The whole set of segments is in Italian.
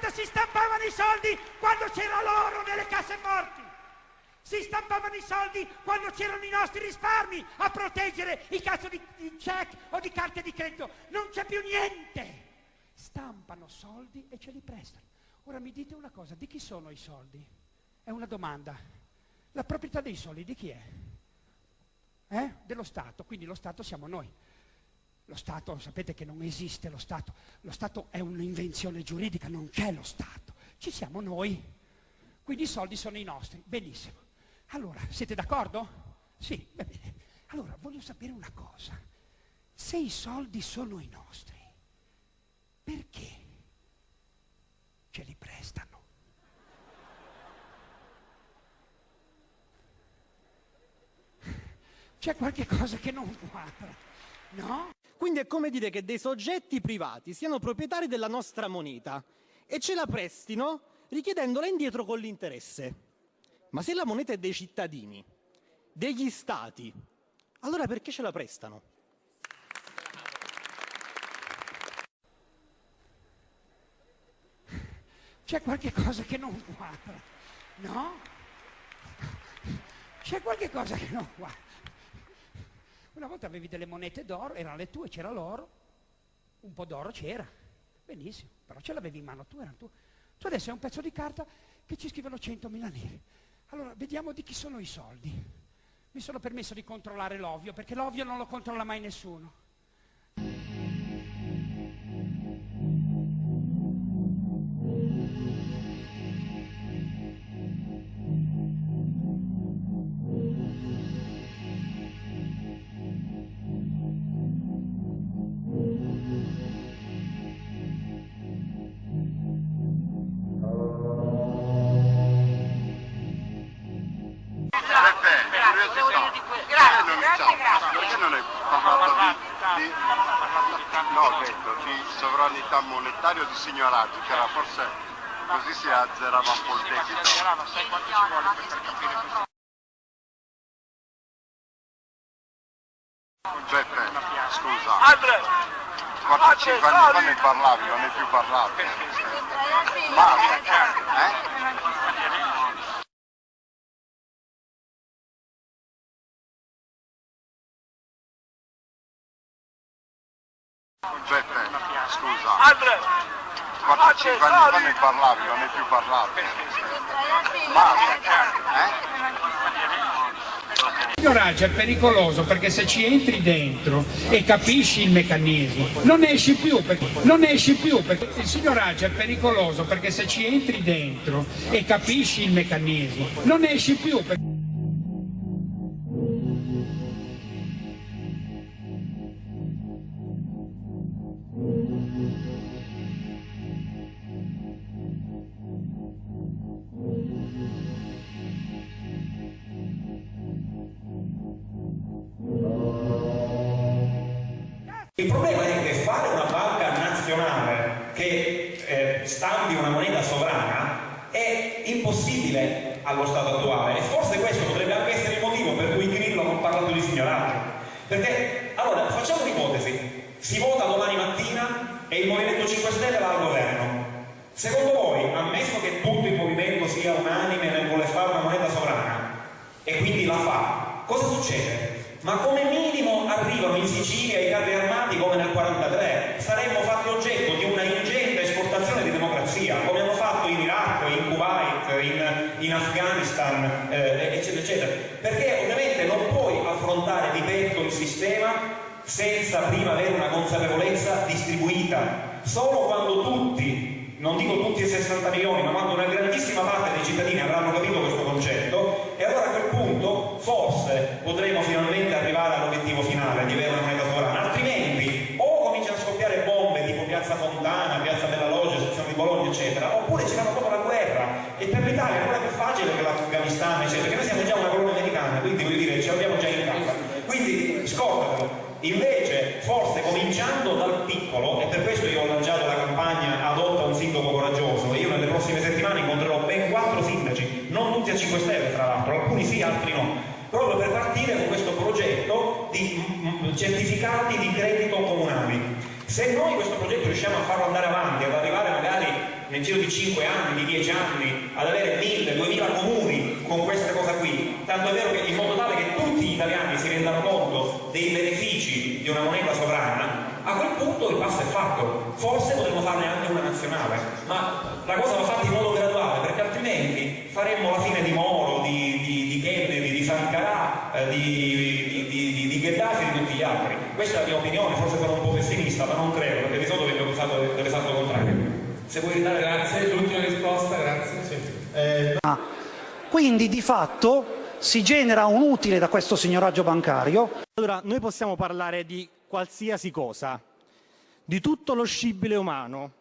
volta si stampavano i soldi quando c'era l'oro nelle casse forti. Si stampavano i soldi quando c'erano i nostri risparmi a proteggere i cazzo di, di check o di carte di credito. Non c'è più niente. Stampano soldi e ce li prestano. Ora mi dite una cosa, di chi sono i soldi? È una domanda. La proprietà dei soldi di chi è? Eh? Dello Stato, quindi lo Stato siamo noi. Lo Stato, sapete che non esiste lo Stato, lo Stato è un'invenzione giuridica, non c'è lo Stato, ci siamo noi. Quindi i soldi sono i nostri, benissimo. Allora, siete d'accordo? Sì, va bene. Allora, voglio sapere una cosa. Se i soldi sono i nostri, perché ce li prestano? C'è qualche cosa che non quadra, no? Quindi è come dire che dei soggetti privati siano proprietari della nostra moneta e ce la prestino richiedendola indietro con l'interesse. Ma se la moneta è dei cittadini, degli stati, allora perché ce la prestano? C'è qualche cosa che non quadra, no? C'è qualche cosa che non quadra. Una volta avevi delle monete d'oro, erano le tue, c'era l'oro, un po' d'oro c'era, benissimo, però ce l'avevi in mano tu, erano tu. Tu adesso hai un pezzo di carta che ci scrivono 100.000 neri. Allora, vediamo di chi sono i soldi. Mi sono permesso di controllare l'ovvio, perché l'ovvio non lo controlla mai nessuno. Sovranità monetaria o di signoraggio, che era forse così si azzerava un po' il debito. Beppe, scusa. 4-5 anni fa ne parlavi, non ne più parlato. Ma, eh? Beppe, scusa. 4-5 anni fa ne parlavi, non ne più parlato. Ma, eh? Il signoraggio è pericoloso perché se ci entri dentro e capisci il meccanismo non esci più perché, non esci più perché il signoraggio è pericoloso perché se ci entri dentro e capisci il meccanismo non esci più perché... e il Movimento 5 Stelle va al governo. Secondo voi, ammesso che tutto il movimento sia unanime nel voler fare una moneta sovrana e quindi la fa, cosa succede? ma come minimo arrivano in Sicilia i carri armati come nel 1943, saremmo fatti oggetto di una ingente esportazione di democrazia, come hanno fatto in Iraq, in Kuwait, in, in Afghanistan, eh, eccetera, eccetera. Perché ovviamente non puoi affrontare di petto il sistema prima avere una consapevolezza distribuita. Solo quando tutti, non dico tutti i 60 milioni, ma quando una grandissima parte dei cittadini avranno capito questo concetto, e allora a quel punto forse potremo finalmente arrivare all'obiettivo finale di avere una moneta sovrana, altrimenti o cominciano a scoppiare bombe tipo Piazza Fontana, Piazza della Loggia, sezione di Bologna, eccetera, oppure ci fanno proprio la guerra e per l'Italia è ancora più facile che l'Afghanistan, eccetera, perché noi siamo già una colonia americana, quindi voglio dire, ce l'abbiamo già in casa. Quindi scordatelo. Invece, forse cominciando dal piccolo, e per questo io ho lanciato la campagna Adotta un sindaco coraggioso, e io nelle prossime settimane incontrerò ben quattro sindaci, non tutti a 5 Stelle tra l'altro, alcuni sì, altri no, proprio per partire con questo progetto di certificati di credito comunali. Se noi questo progetto riusciamo a farlo andare avanti, ad arrivare magari nel giro di 5 anni, di 10 anni, ad avere 1000, 2000 comuni con questa cosa qui, tanto è vero che in modo tale che tutti gli italiani si rendano conto dei benefici di una moneta sovrana, a quel punto il passo è fatto. Forse potremmo farne anche una nazionale, ma la cosa va fatta in modo graduale, perché altrimenti faremmo la fine di Moro, eh, di, di, di Gheddafi e di tutti gli altri. Questa è la mia opinione, forse sono un po' pessimista, ma non credo, perché di solito vengo accusato dell'esatto contrario. Se vuoi ridare grazie, l'ultima risposta, grazie. Sì. Eh, quindi di fatto si genera un utile da questo signoraggio bancario. Allora, noi possiamo parlare di qualsiasi cosa, di tutto lo scibile umano,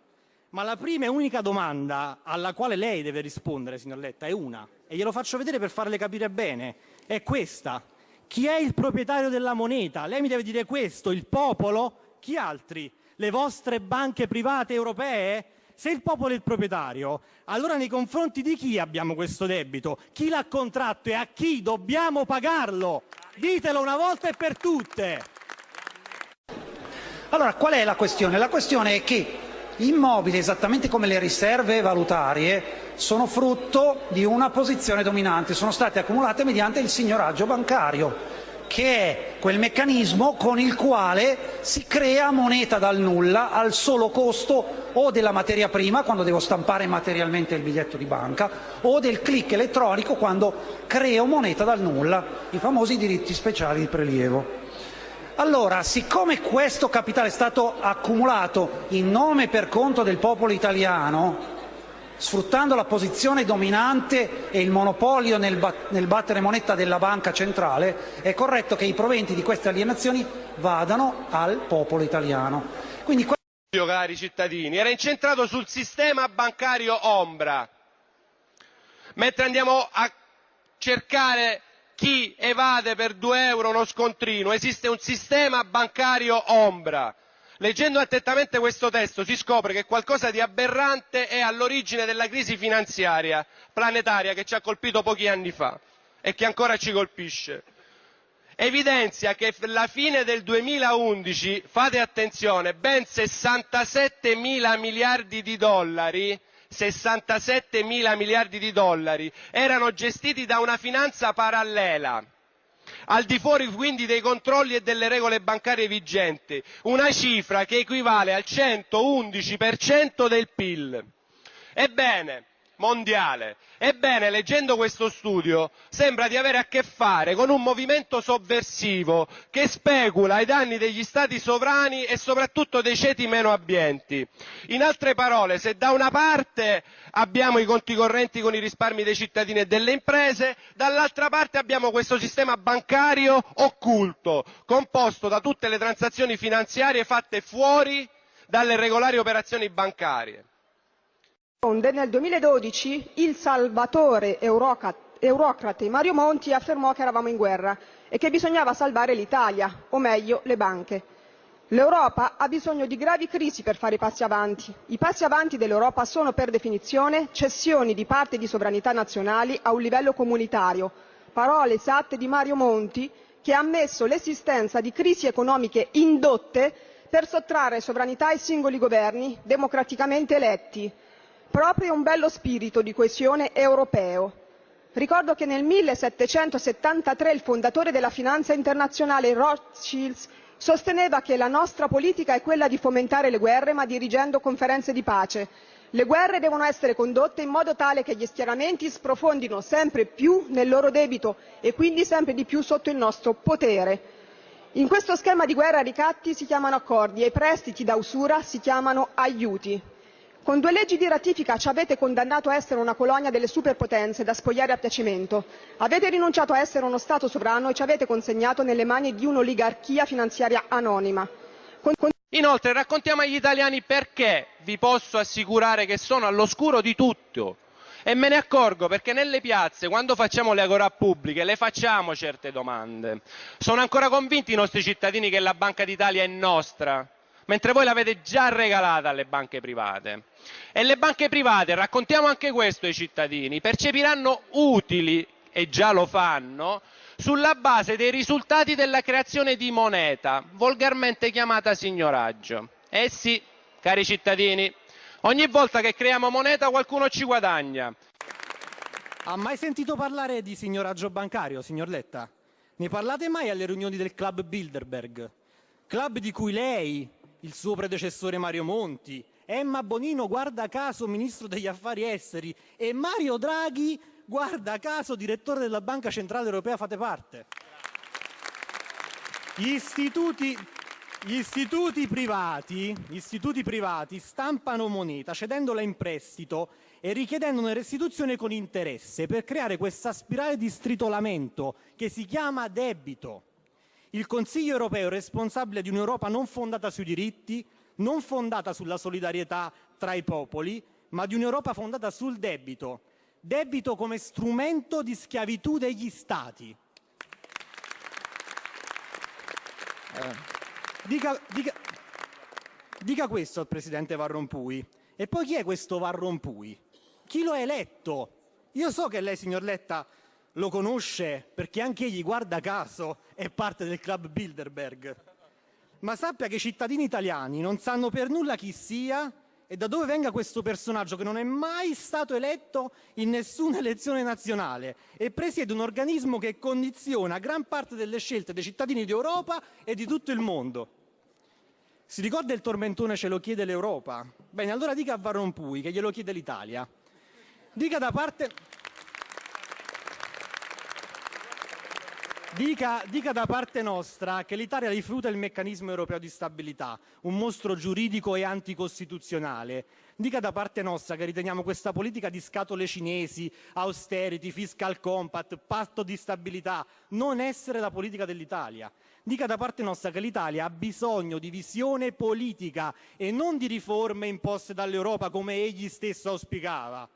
ma la prima e unica domanda alla quale lei deve rispondere, signor Letta, è una, e glielo faccio vedere per farle capire bene, è questa. Chi è il proprietario della moneta? Lei mi deve dire questo, il popolo? Chi altri? Le vostre banche private europee? Se il popolo è il proprietario, allora nei confronti di chi abbiamo questo debito? Chi l'ha contratto e a chi dobbiamo pagarlo? Ditelo una volta e per tutte. Allora, qual è la questione? La questione è che immobili, esattamente come le riserve valutarie, sono frutto di una posizione dominante, sono state accumulate mediante il signoraggio bancario, che è quel meccanismo con il quale si crea moneta dal nulla al solo costo o della materia prima quando devo stampare materialmente il biglietto di banca o del click elettronico quando creo moneta dal nulla, i famosi diritti speciali di prelievo. Allora, siccome questo capitale è stato accumulato in nome per conto del popolo italiano, sfruttando la posizione dominante e il monopolio nel, battere moneta della banca centrale, è corretto che i proventi di queste alienazioni vadano al popolo italiano. Cari cittadini, era incentrato sul sistema bancario ombra, mentre andiamo a cercare chi evade per due euro uno scontrino, esiste un sistema bancario ombra. Leggendo attentamente questo testo si scopre che qualcosa di aberrante è all'origine della crisi finanziaria planetaria che ci ha colpito pochi anni fa e che ancora ci colpisce. Evidenzia che alla fine del 2011, fate attenzione, ben 67 mila miliardi di dollari 67 mila miliardi di dollari erano gestiti da una finanza parallela al di fuori quindi dei controlli e delle regole bancarie vigenti, una cifra che equivale al 111% del PIL. Mondiale. Ebbene, leggendo questo studio, sembra di avere a che fare con un movimento sovversivo che specula ai danni degli stati sovrani e soprattutto dei ceti meno abbienti. In altre parole, se da una parte abbiamo i conti correnti con i risparmi dei cittadini e delle imprese, dall'altra parte abbiamo questo sistema bancario occulto, composto da tutte le transazioni finanziarie fatte fuori dalle regolari operazioni bancarie nel 2012 il salvatore eurocrate Mario Monti affermò che eravamo in guerra e che bisognava salvare l'Italia, o meglio le banche. L'Europa ha bisogno di gravi crisi per fare i passi avanti. I passi avanti dell'Europa sono per definizione cessioni di parte di sovranità nazionali a un livello comunitario, parole esatte di Mario Monti che ha ammesso l'esistenza di crisi economiche indotte per sottrarre sovranità ai singoli governi democraticamente eletti proprio un bello spirito di coesione europeo. Ricordo che nel 1773 il fondatore della finanza internazionale Rothschild sosteneva che la nostra politica è quella di fomentare le guerre ma dirigendo conferenze di pace. Le guerre devono essere condotte in modo tale che gli schieramenti sprofondino sempre più nel loro debito e quindi sempre di più sotto il nostro potere. In questo schema di guerra i ricatti si chiamano accordi e i prestiti da usura si chiamano aiuti. Con due leggi di ratifica ci avete condannato a essere una colonia delle superpotenze da spogliare a piacimento. Avete rinunciato a essere uno Stato sovrano e ci avete consegnato nelle mani di un'oligarchia finanziaria anonima. Inoltre raccontiamo agli italiani perché vi posso assicurare che sono all'oscuro di tutto. E me ne accorgo perché nelle piazze, quando facciamo le agorà pubbliche, le facciamo certe domande. Sono ancora convinti i nostri cittadini che la Banca d'Italia è nostra? Mentre voi l'avete già regalata alle banche private. E le banche private, raccontiamo anche questo ai cittadini, percepiranno utili, e già lo fanno, sulla base dei risultati della creazione di moneta, volgarmente chiamata signoraggio. Eh sì, cari cittadini, Ogni volta che creiamo moneta qualcuno ci guadagna. Ha mai sentito parlare di signoraggio bancario, signor Letta? Ne parlate mai alle riunioni del club Bilderberg? Club di cui lei, il suo predecessore Mario Monti, Emma Bonino, guarda caso ministro degli affari esteri, e Mario Draghi, guarda caso direttore della Banca Centrale Europea, fate parte. Gli istituti, gli istituti, privati, gli istituti privati stampano moneta cedendola in prestito e richiedendone restituzione con interesse per creare questa spirale di stritolamento che si chiama debito. Il Consiglio europeo è responsabile di un'Europa non fondata sui diritti, non fondata sulla solidarietà tra i popoli, ma di un'Europa fondata sul debito. Debito come strumento di schiavitù degli Stati. Dica, dica, dica questo al Presidente Van Rompuy. E poi chi è questo Van Rompuy? Chi lo ha eletto? Io so che lei, signor Letta, lo conosce perché anche egli, guarda caso, è parte del club Bilderberg. Ma sappia che i cittadini italiani non sanno per nulla chi sia e da dove venga questo personaggio che non è mai stato eletto in nessuna elezione nazionale e presiede un organismo che condiziona gran parte delle scelte dei cittadini d'Europa e di tutto il mondo. Si ricorda il tormentone ce lo chiede l'Europa? Bene, allora dica a Van Rompuy che glielo chiede l'Italia. Dica da parte... Dica, dica, da parte nostra che l'Italia rifiuta il meccanismo europeo di stabilità, un mostro giuridico e anticostituzionale. Dica da parte nostra che riteniamo questa politica di scatole cinesi, austerity, fiscal compact, patto di stabilità, non essere la politica dell'Italia. Dica da parte nostra che l'Italia ha bisogno di visione politica e non di riforme imposte dall'Europa come egli stesso auspicava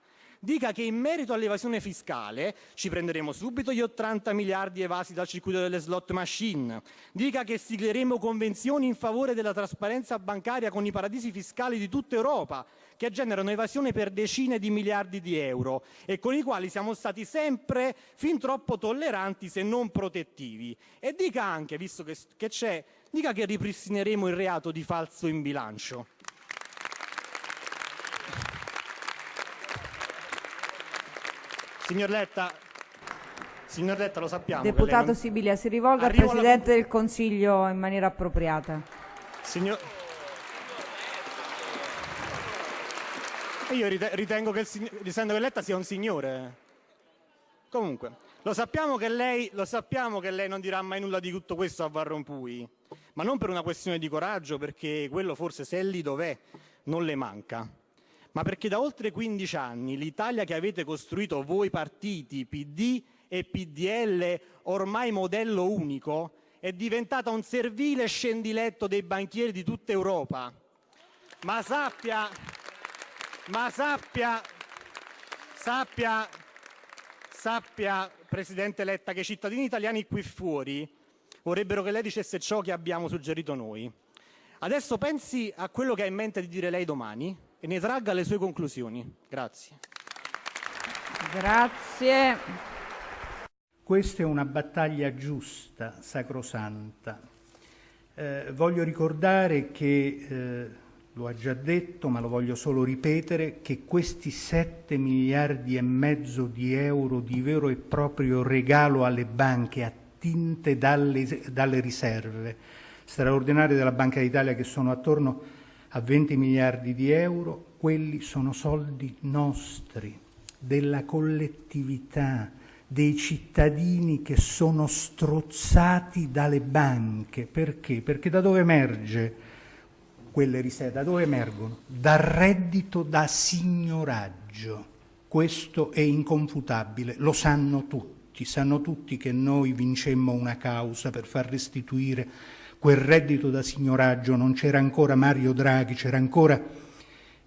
dica che in merito all'evasione fiscale ci prenderemo subito gli 80 miliardi evasi dal circuito delle slot machine, dica che sigleremo convenzioni in favore della trasparenza bancaria con i paradisi fiscali di tutta Europa, che generano evasione per decine di miliardi di euro e con i quali siamo stati sempre fin troppo tolleranti se non protettivi. E dica anche, visto che, c'è, dica che ripristineremo il reato di falso in bilancio. Signor Letta, signor Letta lo sappiamo. Deputato non... Sibilia, si rivolga Arrivo al Presidente alla... del Consiglio in maniera appropriata. Signor... Io ritengo che, il, ritengo che Letta sia un signore. Comunque, lo sappiamo, lei, lo sappiamo, che lei, non dirà mai nulla di tutto questo a Van Rompuy, ma non per una questione di coraggio, perché quello forse se è lì dov'è non le manca ma perché da oltre 15 anni l'Italia che avete costruito voi partiti PD e PDL, ormai modello unico, è diventata un servile scendiletto dei banchieri di tutta Europa. Ma sappia, ma sappia, sappia, sappia, Presidente Letta, che i cittadini italiani qui fuori vorrebbero che lei dicesse ciò che abbiamo suggerito noi. Adesso pensi a quello che ha in mente di dire lei domani e ne tragga le sue conclusioni. Grazie. Grazie. Questa è una battaglia giusta, sacrosanta. Eh, voglio ricordare che, eh, lo ha già detto, ma lo voglio solo ripetere, che questi 7 miliardi e mezzo di euro di vero e proprio regalo alle banche attinte dalle, dalle riserve straordinarie della Banca d'Italia che sono attorno a 20 miliardi di euro, quelli sono soldi nostri, della collettività, dei cittadini che sono strozzati dalle banche. Perché? Perché da dove emerge quelle riserve? Da dove emergono? Dal reddito da signoraggio. Questo è inconfutabile, lo sanno tutti, sanno tutti che noi vincemmo una causa per far restituire quel reddito da signoraggio, non c'era ancora Mario Draghi, c'era ancora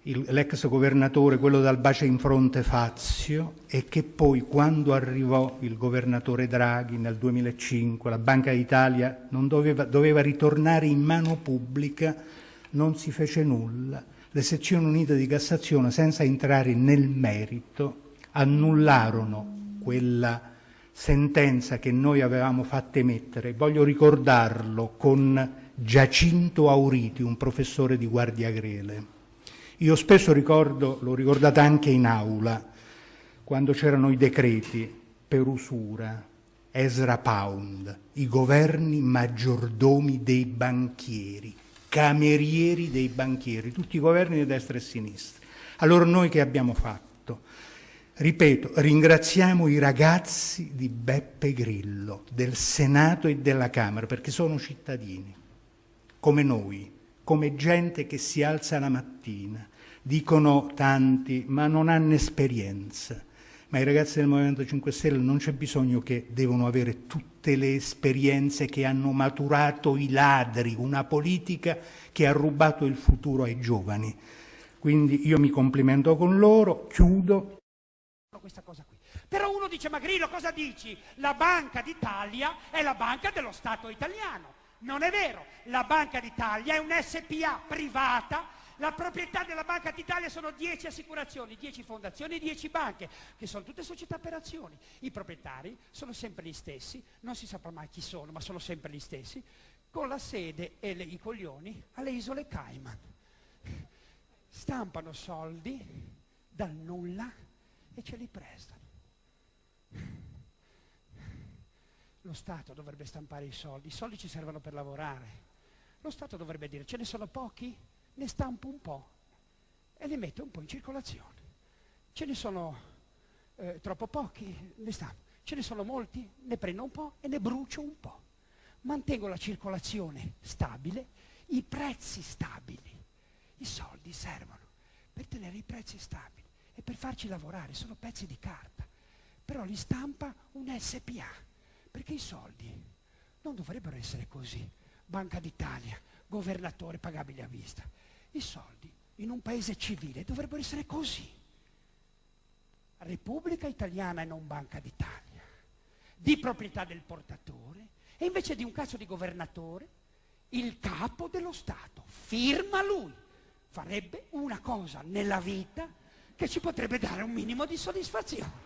l'ex governatore, quello dal bacio in fronte Fazio, e che poi quando arrivò il governatore Draghi nel 2005, la Banca d'Italia doveva, doveva ritornare in mano pubblica, non si fece nulla. Le sezioni unite di Cassazione, senza entrare nel merito, annullarono quella sentenza che noi avevamo fatto emettere, voglio ricordarlo con Giacinto Auriti, un professore di Guardia Grele. Io spesso ricordo, l'ho ricordata anche in aula, quando c'erano i decreti per usura, Ezra Pound, i governi maggiordomi dei banchieri, camerieri dei banchieri, tutti i governi di destra e sinistra. Allora noi che abbiamo fatto? Ripeto, ringraziamo i ragazzi di Beppe Grillo, del Senato e della Camera, perché sono cittadini, come noi, come gente che si alza la mattina. Dicono tanti, ma non hanno esperienza. Ma i ragazzi del Movimento 5 Stelle non c'è bisogno che devono avere tutte le esperienze che hanno maturato i ladri, una politica che ha rubato il futuro ai giovani. Quindi io mi complimento con loro, chiudo questa cosa qui. Però uno dice, ma Grillo cosa dici? La Banca d'Italia è la banca dello Stato italiano. Non è vero, la Banca d'Italia è un SPA privata, la proprietà della Banca d'Italia sono 10 assicurazioni, 10 fondazioni e 10 banche, che sono tutte società per azioni. I proprietari sono sempre gli stessi, non si saprà mai chi sono, ma sono sempre gli stessi, con la sede e le, i coglioni alle isole Cayman. Stampano soldi dal nulla e ce li prestano. Lo Stato dovrebbe stampare i soldi, i soldi ci servono per lavorare. Lo Stato dovrebbe dire ce ne sono pochi, ne stampo un po' e li metto un po' in circolazione. Ce ne sono eh, troppo pochi, ne stampo. Ce ne sono molti, ne prendo un po' e ne brucio un po'. Mantengo la circolazione stabile, i prezzi stabili. I soldi servono per tenere i prezzi stabili e per farci lavorare, sono pezzi di carta. Però li stampa un SPA, perché i soldi non dovrebbero essere così. Banca d'Italia, governatore pagabile a vista. I soldi in un paese civile dovrebbero essere così. Repubblica Italiana e non Banca d'Italia, di proprietà del portatore, e invece di un cazzo di governatore, il capo dello Stato, firma lui, farebbe una cosa nella vita che ci potrebbe dare un minimo di soddisfazione.